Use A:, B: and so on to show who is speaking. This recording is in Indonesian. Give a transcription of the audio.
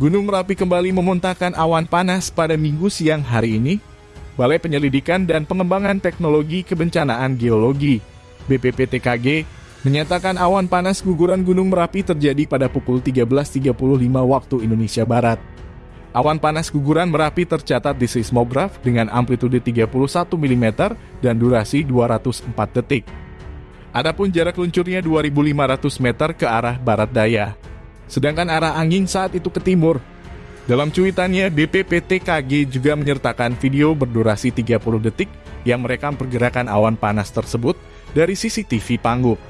A: Gunung Merapi kembali memuntahkan awan panas pada minggu siang hari ini. Balai Penyelidikan dan Pengembangan Teknologi Kebencanaan Geologi BPPTKG menyatakan awan panas guguran Gunung Merapi terjadi pada pukul 13.35 waktu Indonesia Barat. Awan panas guguran Merapi tercatat di seismograf dengan amplitude 31 mm dan durasi 204 detik. Adapun jarak luncurnya 2.500 meter ke arah barat daya sedangkan arah angin saat itu ke timur. Dalam cuitannya, BPPTKG juga menyertakan video berdurasi 30 detik yang merekam pergerakan awan panas tersebut dari CCTV Panggung.